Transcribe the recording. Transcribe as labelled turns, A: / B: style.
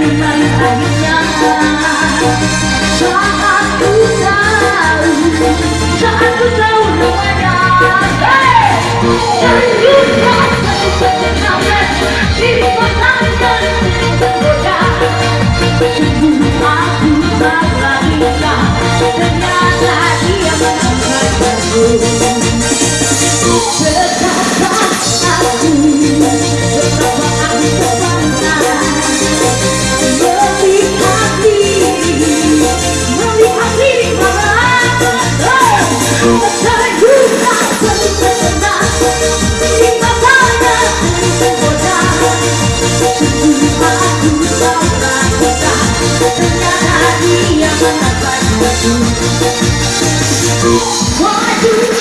A: let bukan padaku